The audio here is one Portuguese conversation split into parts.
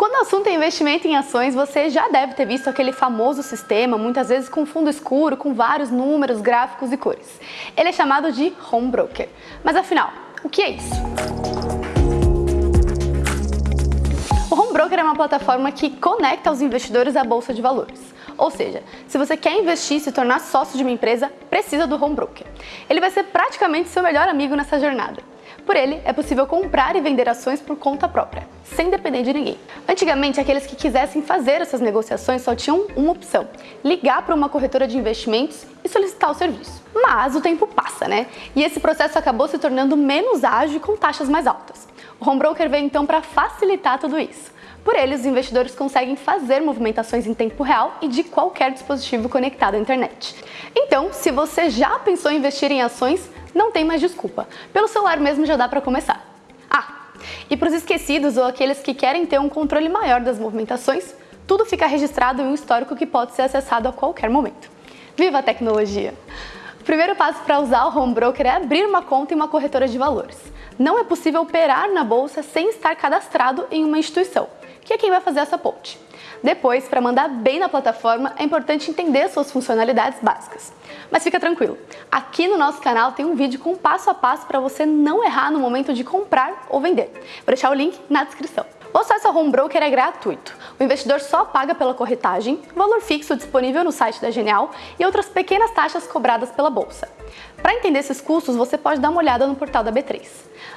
Quando o assunto é investimento em ações, você já deve ter visto aquele famoso sistema, muitas vezes com fundo escuro, com vários números, gráficos e cores. Ele é chamado de Home Broker. Mas afinal, o que é isso? O Home Broker é uma plataforma que conecta os investidores à bolsa de valores. Ou seja, se você quer investir e se tornar sócio de uma empresa, precisa do Home Broker. Ele vai ser praticamente seu melhor amigo nessa jornada. Por ele, é possível comprar e vender ações por conta própria, sem depender de ninguém. Antigamente, aqueles que quisessem fazer essas negociações só tinham uma opção, ligar para uma corretora de investimentos e solicitar o serviço. Mas o tempo passa, né? E esse processo acabou se tornando menos ágil e com taxas mais altas. O home broker veio então para facilitar tudo isso. Por ele, os investidores conseguem fazer movimentações em tempo real e de qualquer dispositivo conectado à internet. Então, se você já pensou em investir em ações, não tem mais desculpa. Pelo celular mesmo já dá para começar. E para os esquecidos ou aqueles que querem ter um controle maior das movimentações, tudo fica registrado em um histórico que pode ser acessado a qualquer momento. Viva a tecnologia! O primeiro passo para usar o home broker é abrir uma conta em uma corretora de valores. Não é possível operar na bolsa sem estar cadastrado em uma instituição, que é quem vai fazer essa ponte. Depois, para mandar bem na plataforma, é importante entender suas funcionalidades básicas. Mas fica tranquilo, aqui no nosso canal tem um vídeo com passo a passo para você não errar no momento de comprar ou vender. Vou deixar o link na descrição. O acesso ao Home Broker é gratuito. O investidor só paga pela corretagem, valor fixo disponível no site da Genial e outras pequenas taxas cobradas pela bolsa. Para entender esses custos, você pode dar uma olhada no portal da B3.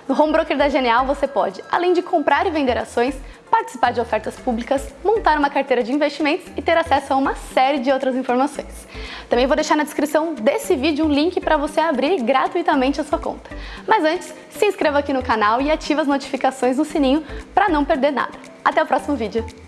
No Home Broker da Genial, você pode, além de comprar e vender ações, participar de ofertas públicas, montar uma carteira de investimentos e ter acesso a uma série de outras informações. Também vou deixar na descrição desse vídeo um link para você abrir gratuitamente a sua conta. Mas antes, se inscreva aqui no canal e ative as notificações no sininho para não perder nada. Até o próximo vídeo!